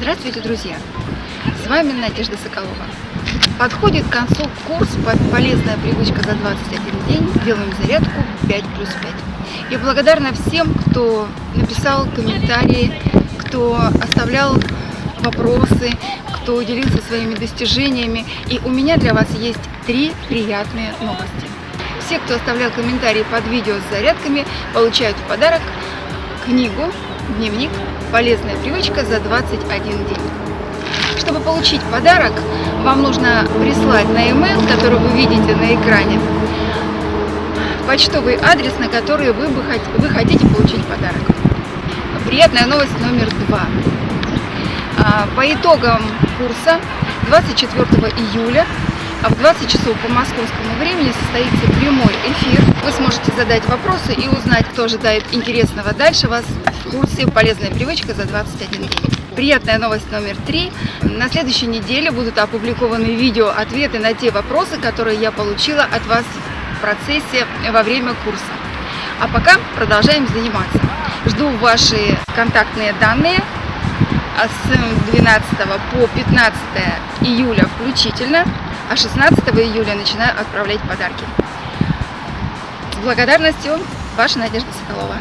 Здравствуйте, друзья! С вами Надежда Соколова. Подходит к концу курс «Полезная привычка за 21 день. Делаем зарядку 5 плюс 5». Я благодарна всем, кто написал комментарии, кто оставлял вопросы, кто делился своими достижениями. И у меня для вас есть три приятные новости. Все, кто оставлял комментарии под видео с зарядками, получают в подарок книгу «Дневник. Полезная привычка за 21 день». Чтобы получить подарок, вам нужно прислать на e-mail, который вы видите на экране, почтовый адрес, на который вы, бы, вы хотите получить подарок. Приятная новость номер два. А, по итогам курса 24 июля в 20 часов по московскому времени состоится прямой эфир. Вы сможете задать вопросы и узнать, кто ожидает интересного дальше вас в курсе «Полезная привычка за 21 день». Приятная новость номер три. На следующей неделе будут опубликованы видео-ответы на те вопросы, которые я получила от вас в процессе во время курса. А пока продолжаем заниматься. Жду ваши контактные данные с 12 по 15 июля включительно а 16 июля начинаю отправлять подарки. С благодарностью, ваша Надежда Соколова.